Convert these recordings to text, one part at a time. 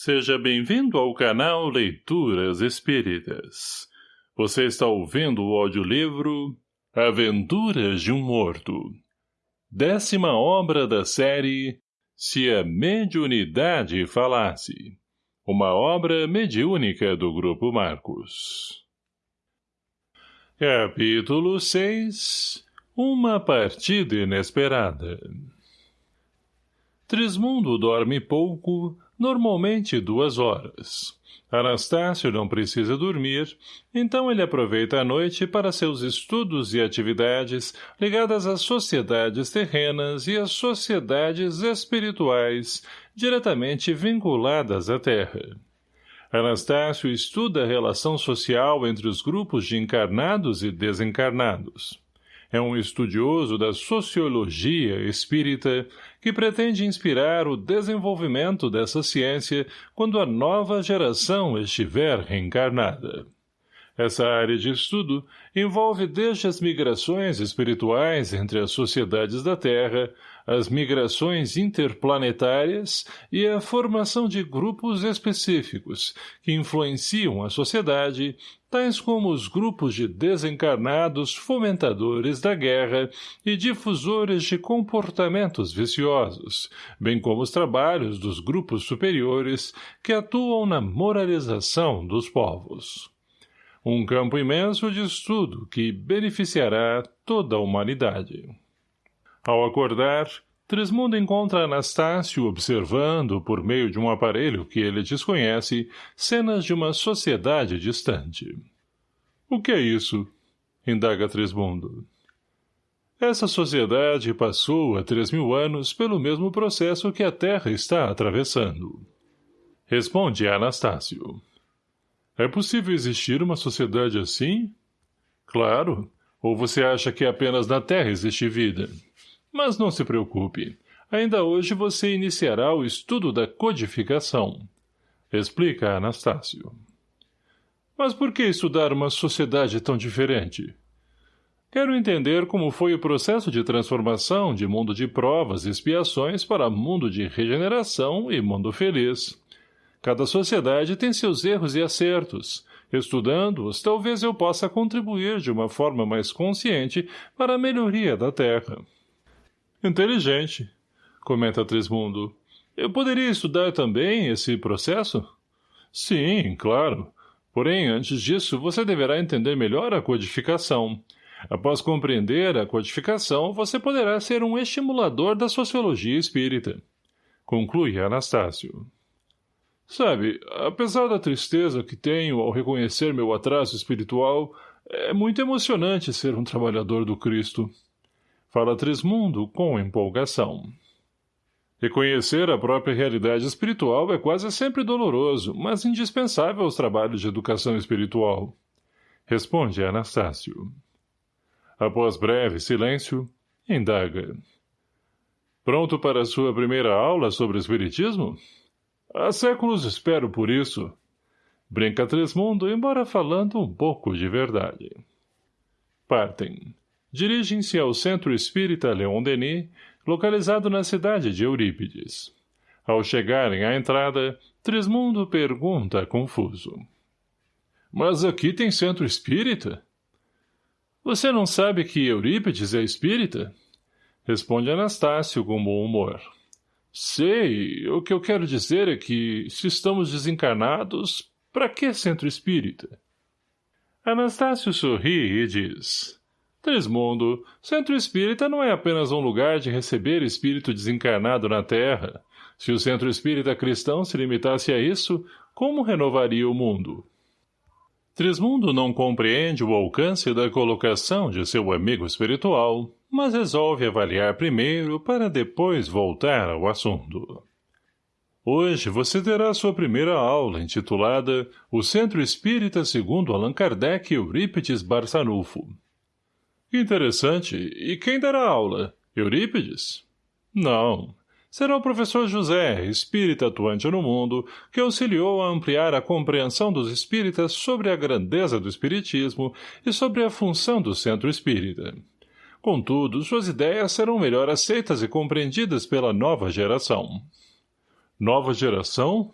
Seja bem-vindo ao canal Leituras Espíritas. Você está ouvindo o audiolivro Aventuras de um Morto. Décima obra da série Se a Mediunidade Falasse. Uma obra mediúnica do Grupo Marcos. Capítulo 6 Uma partida inesperada Trismundo dorme pouco normalmente duas horas. Anastácio não precisa dormir, então ele aproveita a noite para seus estudos e atividades ligadas às sociedades terrenas e às sociedades espirituais diretamente vinculadas à Terra. Anastácio estuda a relação social entre os grupos de encarnados e desencarnados. É um estudioso da sociologia espírita que pretende inspirar o desenvolvimento dessa ciência quando a nova geração estiver reencarnada. Essa área de estudo envolve desde as migrações espirituais entre as sociedades da Terra, as migrações interplanetárias e a formação de grupos específicos que influenciam a sociedade, tais como os grupos de desencarnados fomentadores da guerra e difusores de comportamentos viciosos, bem como os trabalhos dos grupos superiores que atuam na moralização dos povos. Um campo imenso de estudo que beneficiará toda a humanidade. Ao acordar, Trismundo encontra Anastácio observando, por meio de um aparelho que ele desconhece, cenas de uma sociedade distante. — O que é isso? — indaga Trismundo. Essa sociedade passou há três mil anos pelo mesmo processo que a Terra está atravessando. Responde Anastácio. É possível existir uma sociedade assim? Claro. Ou você acha que apenas na Terra existe vida? Mas não se preocupe. Ainda hoje você iniciará o estudo da codificação. Explica Anastácio. Mas por que estudar uma sociedade tão diferente? Quero entender como foi o processo de transformação de mundo de provas e expiações para mundo de regeneração e mundo feliz. Cada sociedade tem seus erros e acertos. Estudando-os, talvez eu possa contribuir de uma forma mais consciente para a melhoria da Terra. Inteligente, comenta Trismundo. Eu poderia estudar também esse processo? Sim, claro. Porém, antes disso, você deverá entender melhor a codificação. Após compreender a codificação, você poderá ser um estimulador da sociologia espírita. Conclui Anastácio. Sabe, apesar da tristeza que tenho ao reconhecer meu atraso espiritual, é muito emocionante ser um trabalhador do Cristo. Fala Trismundo com empolgação. Reconhecer a própria realidade espiritual é quase sempre doloroso, mas indispensável aos trabalhos de educação espiritual. Responde Anastácio. Após breve silêncio, indaga. Pronto para sua primeira aula sobre Espiritismo? — Há séculos espero por isso. Brinca Tresmundo, embora falando um pouco de verdade. Partem. Dirigem-se ao Centro Espírita Leon Denis, localizado na cidade de Eurípides. Ao chegarem à entrada, Trismundo pergunta confuso. Mas aqui tem centro espírita? Você não sabe que Eurípides é espírita? Responde Anastácio com bom humor. Sei, o que eu quero dizer é que, se estamos desencarnados, para que centro espírita? Anastácio sorri e diz, Trismundo, centro espírita não é apenas um lugar de receber espírito desencarnado na Terra. Se o centro espírita cristão se limitasse a isso, como renovaria o mundo? Trismundo não compreende o alcance da colocação de seu amigo espiritual, mas resolve avaliar primeiro para depois voltar ao assunto. Hoje você terá sua primeira aula, intitulada O Centro Espírita segundo Allan Kardec e Eurípides Barçanufo. Interessante. E quem dará aula? Eurípides? Não será o professor José, espírita atuante no mundo, que auxiliou a ampliar a compreensão dos espíritas sobre a grandeza do espiritismo e sobre a função do centro espírita. Contudo, suas ideias serão melhor aceitas e compreendidas pela nova geração. Nova geração?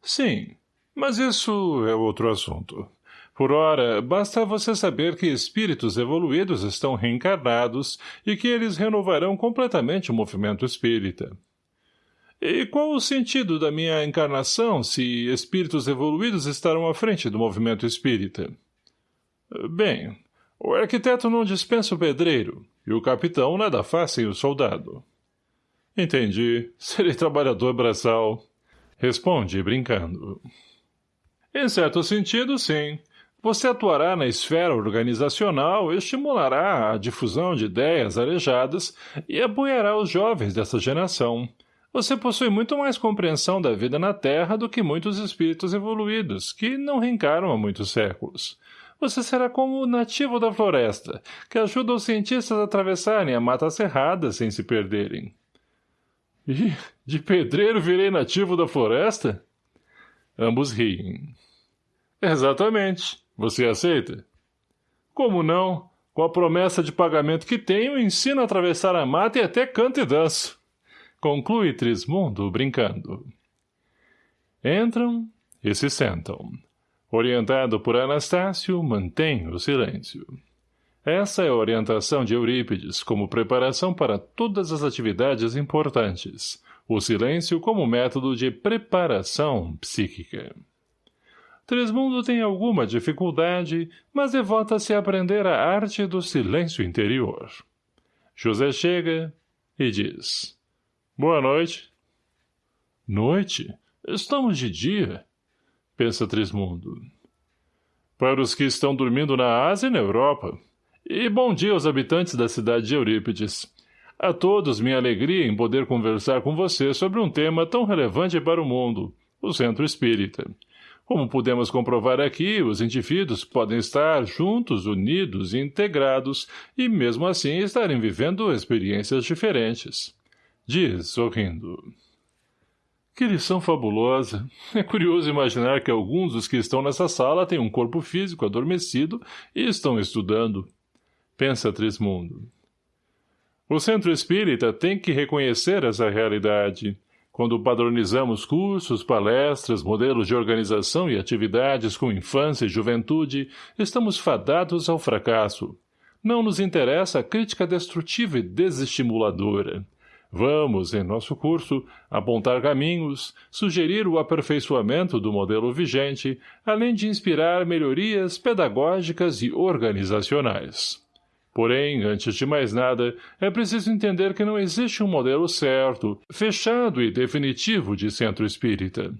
Sim, mas isso é outro assunto. Por ora, basta você saber que espíritos evoluídos estão reencarnados e que eles renovarão completamente o movimento espírita. E qual o sentido da minha encarnação se espíritos evoluídos estarão à frente do movimento espírita? Bem, o arquiteto não dispensa o pedreiro, e o capitão nada faz sem o soldado. Entendi. Serei trabalhador braçal. Responde, brincando. Em certo sentido, sim. Você atuará na esfera organizacional, estimulará a difusão de ideias arejadas e apoiará os jovens dessa geração. Você possui muito mais compreensão da vida na Terra do que muitos espíritos evoluídos, que não reencaram há muitos séculos. Você será como o nativo da floresta, que ajuda os cientistas a atravessarem a mata cerrada sem se perderem. E de pedreiro virei nativo da floresta? Ambos riem. Exatamente. Você aceita? Como não? Com a promessa de pagamento que tenho, ensino a atravessar a mata e até canto e danço. Conclui Trismundo, brincando. Entram e se sentam. Orientado por Anastácio, mantém o silêncio. Essa é a orientação de Eurípides como preparação para todas as atividades importantes, o silêncio como método de preparação psíquica. Trismundo tem alguma dificuldade, mas devota-se a aprender a arte do silêncio interior. José chega e diz. Boa noite. Noite? Estamos de dia, pensa Trismundo. Para os que estão dormindo na Ásia e na Europa. E bom dia aos habitantes da cidade de Eurípides. A todos minha alegria em poder conversar com você sobre um tema tão relevante para o mundo, o Centro Espírita. Como podemos comprovar aqui, os indivíduos podem estar juntos, unidos e integrados, e mesmo assim estarem vivendo experiências diferentes. Diz, sorrindo. Que lição fabulosa. É curioso imaginar que alguns dos que estão nessa sala têm um corpo físico adormecido e estão estudando. Pensa Trismundo. O centro espírita tem que reconhecer essa realidade. Quando padronizamos cursos, palestras, modelos de organização e atividades com infância e juventude, estamos fadados ao fracasso. Não nos interessa a crítica destrutiva e desestimuladora. Vamos, em nosso curso, apontar caminhos, sugerir o aperfeiçoamento do modelo vigente, além de inspirar melhorias pedagógicas e organizacionais. Porém, antes de mais nada, é preciso entender que não existe um modelo certo, fechado e definitivo de centro espírita.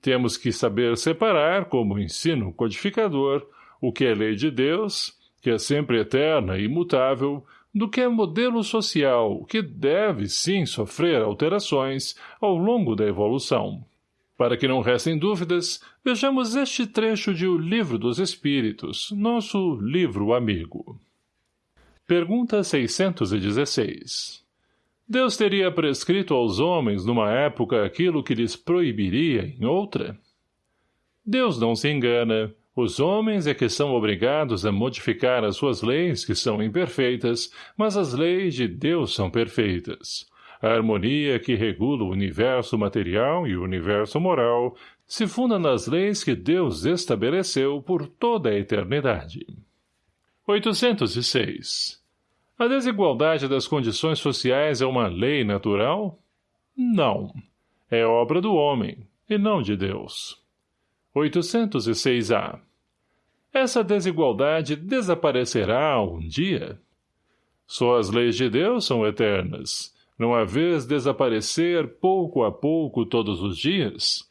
Temos que saber separar, como ensino codificador, o que é lei de Deus, que é sempre eterna e imutável, do que é modelo social, que deve, sim, sofrer alterações ao longo da evolução. Para que não restem dúvidas, vejamos este trecho de O Livro dos Espíritos, nosso livro amigo. Pergunta 616. Deus teria prescrito aos homens numa época aquilo que lhes proibiria em outra? Deus não se engana. Os homens é que são obrigados a modificar as suas leis, que são imperfeitas, mas as leis de Deus são perfeitas. A harmonia que regula o universo material e o universo moral se funda nas leis que Deus estabeleceu por toda a eternidade. 806. A desigualdade das condições sociais é uma lei natural? Não. É obra do homem, e não de Deus. 806-A. Essa desigualdade desaparecerá um dia? Só as leis de Deus são eternas. Não há vez desaparecer pouco a pouco todos os dias?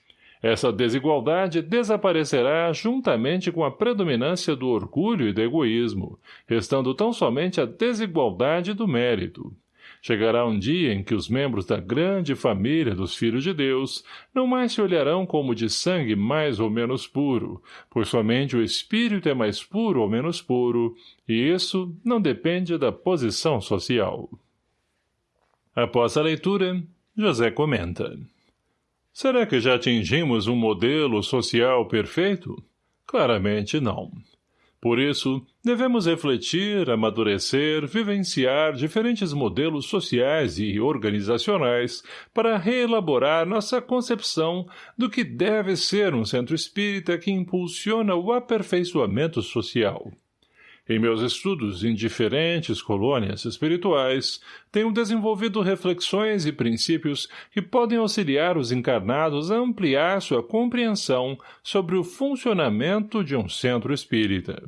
Essa desigualdade desaparecerá juntamente com a predominância do orgulho e do egoísmo, restando tão somente a desigualdade do mérito. Chegará um dia em que os membros da grande família dos filhos de Deus não mais se olharão como de sangue mais ou menos puro, pois somente o espírito é mais puro ou menos puro, e isso não depende da posição social. Após a leitura, José comenta. Será que já atingimos um modelo social perfeito? Claramente não. Por isso, devemos refletir, amadurecer, vivenciar diferentes modelos sociais e organizacionais para reelaborar nossa concepção do que deve ser um centro espírita que impulsiona o aperfeiçoamento social. Em meus estudos em diferentes colônias espirituais, tenho desenvolvido reflexões e princípios que podem auxiliar os encarnados a ampliar sua compreensão sobre o funcionamento de um centro espírita.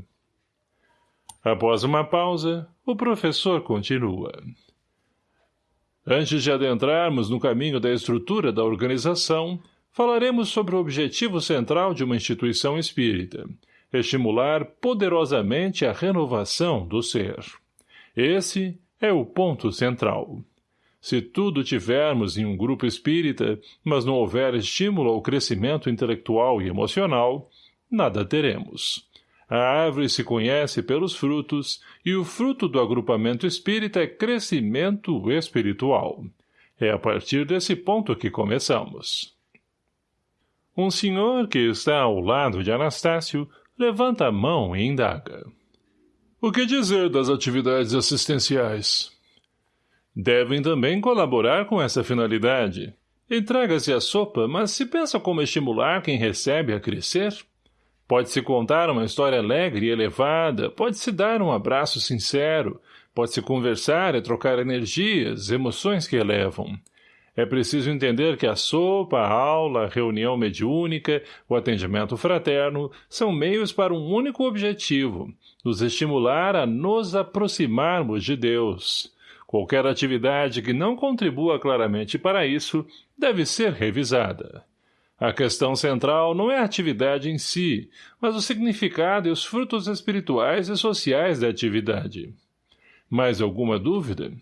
Após uma pausa, o professor continua. Antes de adentrarmos no caminho da estrutura da organização, falaremos sobre o objetivo central de uma instituição espírita — estimular poderosamente a renovação do ser. Esse é o ponto central. Se tudo tivermos em um grupo espírita, mas não houver estímulo ao crescimento intelectual e emocional, nada teremos. A árvore se conhece pelos frutos, e o fruto do agrupamento espírita é crescimento espiritual. É a partir desse ponto que começamos. Um senhor que está ao lado de Anastácio levanta a mão e indaga. O que dizer das atividades assistenciais? Devem também colaborar com essa finalidade. Entrega-se a sopa, mas se pensa como estimular quem recebe a crescer? Pode-se contar uma história alegre e elevada, pode-se dar um abraço sincero, pode-se conversar e trocar energias, emoções que elevam. É preciso entender que a sopa, a aula, a reunião mediúnica, o atendimento fraterno são meios para um único objetivo, nos estimular a nos aproximarmos de Deus. Qualquer atividade que não contribua claramente para isso deve ser revisada. A questão central não é a atividade em si, mas o significado e os frutos espirituais e sociais da atividade. Mais alguma dúvida?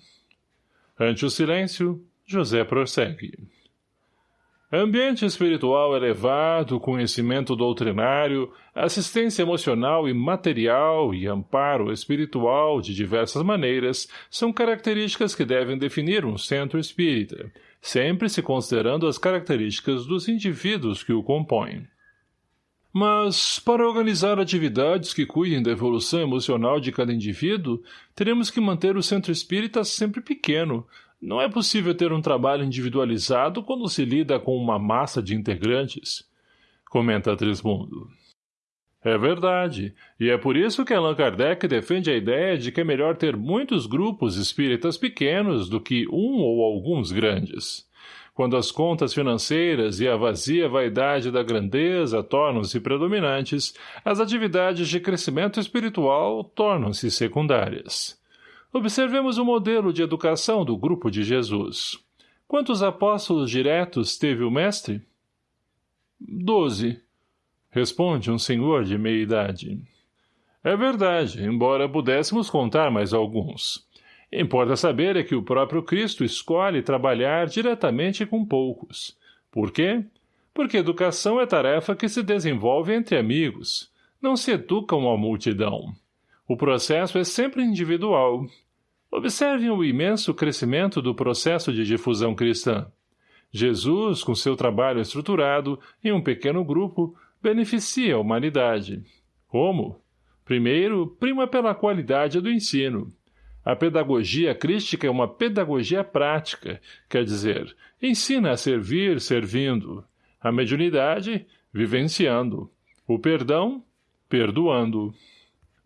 Ante o silêncio, José prossegue. Ambiente espiritual elevado, conhecimento doutrinário, assistência emocional e material e amparo espiritual de diversas maneiras são características que devem definir um centro espírita, sempre se considerando as características dos indivíduos que o compõem. Mas, para organizar atividades que cuidem da evolução emocional de cada indivíduo, teremos que manter o centro espírita sempre pequeno, não é possível ter um trabalho individualizado quando se lida com uma massa de integrantes, comenta Trismundo. É verdade, e é por isso que Allan Kardec defende a ideia de que é melhor ter muitos grupos espíritas pequenos do que um ou alguns grandes. Quando as contas financeiras e a vazia vaidade da grandeza tornam-se predominantes, as atividades de crescimento espiritual tornam-se secundárias. Observemos o modelo de educação do grupo de Jesus. Quantos apóstolos diretos teve o mestre? Doze. Responde um senhor de meia idade. É verdade, embora pudéssemos contar mais alguns. Importa saber é que o próprio Cristo escolhe trabalhar diretamente com poucos. Por quê? Porque educação é tarefa que se desenvolve entre amigos. Não se educa uma multidão. O processo é sempre individual, Observem o imenso crescimento do processo de difusão cristã. Jesus, com seu trabalho estruturado, em um pequeno grupo, beneficia a humanidade. Como? Primeiro, prima pela qualidade do ensino. A pedagogia crística é uma pedagogia prática, quer dizer, ensina a servir servindo. A mediunidade, vivenciando. O perdão, perdoando.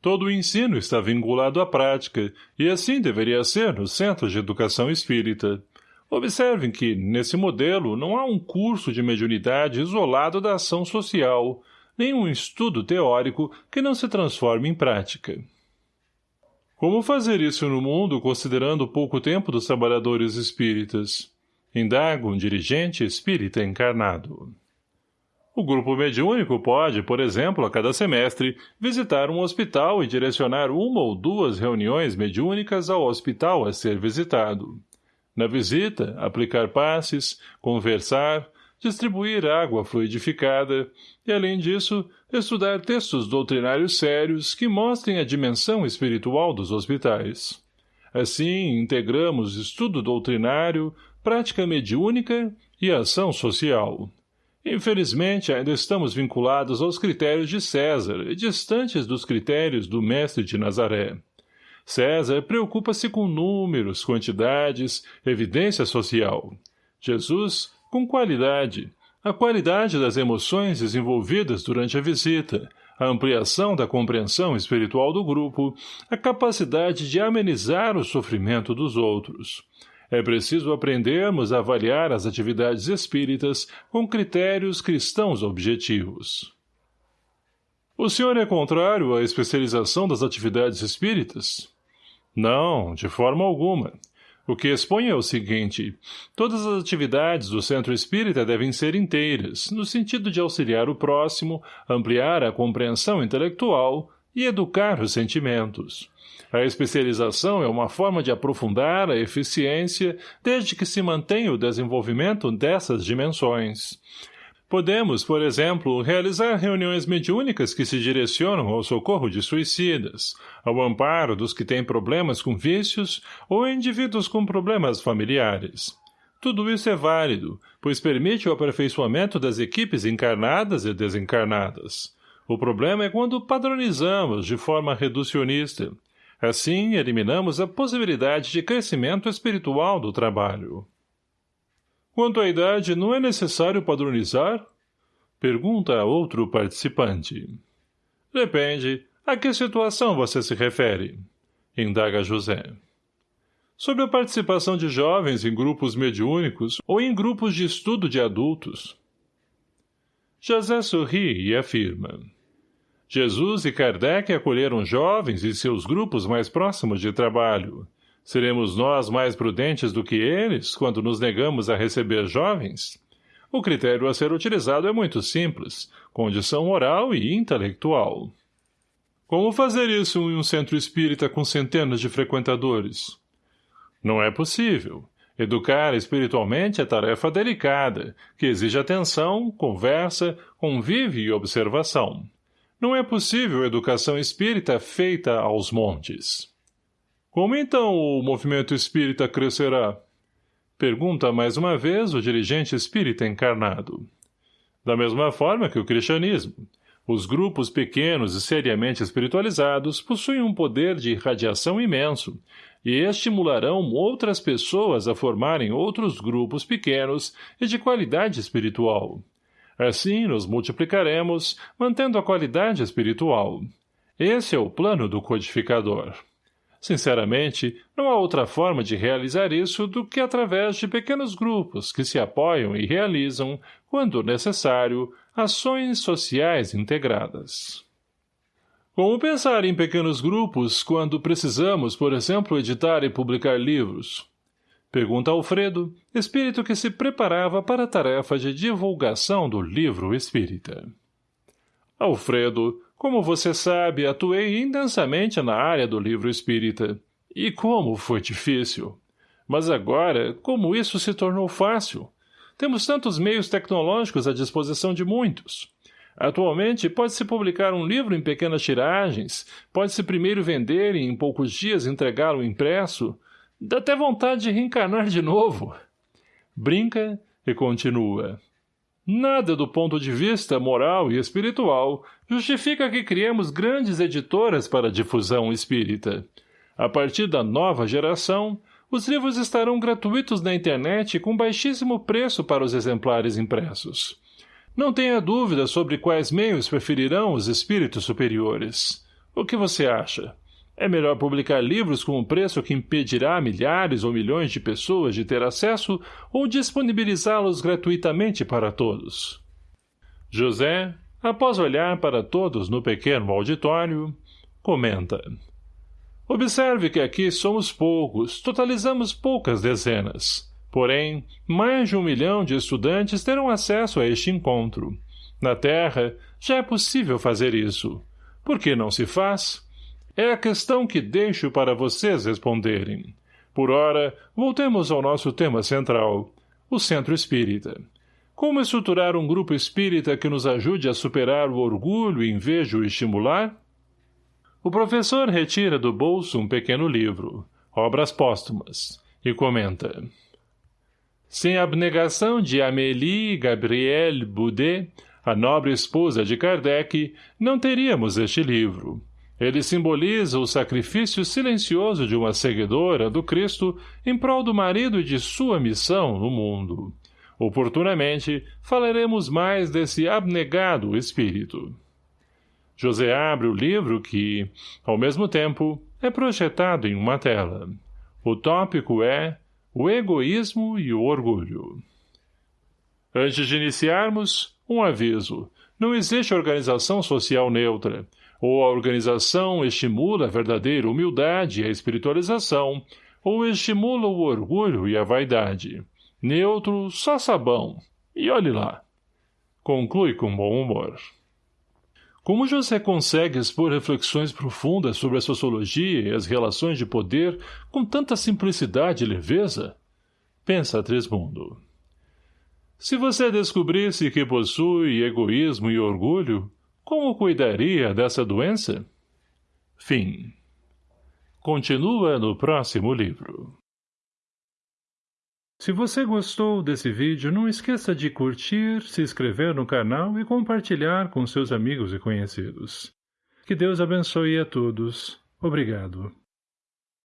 Todo o ensino está vinculado à prática, e assim deveria ser nos centros de educação espírita. Observem que, nesse modelo, não há um curso de mediunidade isolado da ação social, nem um estudo teórico que não se transforme em prática. Como fazer isso no mundo considerando o pouco tempo dos trabalhadores espíritas? Indaga um dirigente espírita encarnado. O grupo mediúnico pode, por exemplo, a cada semestre, visitar um hospital e direcionar uma ou duas reuniões mediúnicas ao hospital a ser visitado. Na visita, aplicar passes, conversar, distribuir água fluidificada e, além disso, estudar textos doutrinários sérios que mostrem a dimensão espiritual dos hospitais. Assim, integramos estudo doutrinário, prática mediúnica e ação social. Infelizmente, ainda estamos vinculados aos critérios de César e distantes dos critérios do mestre de Nazaré. César preocupa-se com números, quantidades, evidência social. Jesus, com qualidade. A qualidade das emoções desenvolvidas durante a visita, a ampliação da compreensão espiritual do grupo, a capacidade de amenizar o sofrimento dos outros. É preciso aprendermos a avaliar as atividades espíritas com critérios cristãos objetivos. O senhor é contrário à especialização das atividades espíritas? Não, de forma alguma. O que expõe é o seguinte, todas as atividades do centro espírita devem ser inteiras, no sentido de auxiliar o próximo, ampliar a compreensão intelectual e educar os sentimentos. A especialização é uma forma de aprofundar a eficiência desde que se mantenha o desenvolvimento dessas dimensões. Podemos, por exemplo, realizar reuniões mediúnicas que se direcionam ao socorro de suicidas, ao amparo dos que têm problemas com vícios ou indivíduos com problemas familiares. Tudo isso é válido, pois permite o aperfeiçoamento das equipes encarnadas e desencarnadas. O problema é quando padronizamos de forma reducionista. Assim, eliminamos a possibilidade de crescimento espiritual do trabalho. Quanto à idade, não é necessário padronizar? Pergunta a outro participante. Depende. A que situação você se refere? Indaga José. Sobre a participação de jovens em grupos mediúnicos ou em grupos de estudo de adultos. José sorri e afirma. Jesus e Kardec acolheram jovens e seus grupos mais próximos de trabalho, Seremos nós mais prudentes do que eles quando nos negamos a receber jovens? O critério a ser utilizado é muito simples, condição moral e intelectual. Como fazer isso em um centro espírita com centenas de frequentadores? Não é possível. Educar espiritualmente é tarefa delicada, que exige atenção, conversa, convívio e observação. Não é possível educação espírita feita aos montes. Como então o movimento espírita crescerá? Pergunta mais uma vez o dirigente espírita encarnado. Da mesma forma que o cristianismo. Os grupos pequenos e seriamente espiritualizados possuem um poder de irradiação imenso e estimularão outras pessoas a formarem outros grupos pequenos e de qualidade espiritual. Assim nos multiplicaremos, mantendo a qualidade espiritual. Esse é o plano do codificador. Sinceramente, não há outra forma de realizar isso do que através de pequenos grupos que se apoiam e realizam, quando necessário, ações sociais integradas. Como pensar em pequenos grupos quando precisamos, por exemplo, editar e publicar livros? Pergunta Alfredo, espírito que se preparava para a tarefa de divulgação do livro espírita. Alfredo, como você sabe, atuei intensamente na área do livro espírita. E como foi difícil. Mas agora, como isso se tornou fácil? Temos tantos meios tecnológicos à disposição de muitos. Atualmente, pode-se publicar um livro em pequenas tiragens, pode-se primeiro vender e em poucos dias entregá-lo impresso. Dá até vontade de reencarnar de novo. Brinca e continua. Nada do ponto de vista moral e espiritual justifica que criemos grandes editoras para difusão espírita. A partir da nova geração, os livros estarão gratuitos na internet com baixíssimo preço para os exemplares impressos. Não tenha dúvida sobre quais meios preferirão os espíritos superiores. O que você acha? É melhor publicar livros com um preço que impedirá milhares ou milhões de pessoas de ter acesso ou disponibilizá-los gratuitamente para todos. José, após olhar para todos no pequeno auditório, comenta. Observe que aqui somos poucos, totalizamos poucas dezenas. Porém, mais de um milhão de estudantes terão acesso a este encontro. Na Terra, já é possível fazer isso. Por que não se faz? É a questão que deixo para vocês responderem. Por ora, voltemos ao nosso tema central, o Centro Espírita. Como estruturar um grupo espírita que nos ajude a superar o orgulho em vez de o estimular? O professor retira do bolso um pequeno livro, Obras Póstumas, e comenta. Sem abnegação de Amélie Gabrielle Boudet, a nobre esposa de Kardec, não teríamos este livro. Ele simboliza o sacrifício silencioso de uma seguidora do Cristo em prol do marido e de sua missão no mundo. Oportunamente, falaremos mais desse abnegado espírito. José abre o livro que, ao mesmo tempo, é projetado em uma tela. O tópico é o egoísmo e o orgulho. Antes de iniciarmos, um aviso. Não existe organização social neutra. Ou a organização estimula a verdadeira humildade e a espiritualização, ou estimula o orgulho e a vaidade. Neutro, só sabão. E olhe lá. Conclui com bom humor. Como José consegue expor reflexões profundas sobre a sociologia e as relações de poder com tanta simplicidade e leveza? Pensa Trismundo. Se você descobrisse que possui egoísmo e orgulho, como cuidaria dessa doença? Fim. Continua no próximo livro. Se você gostou desse vídeo, não esqueça de curtir, se inscrever no canal e compartilhar com seus amigos e conhecidos. Que Deus abençoe a todos. Obrigado.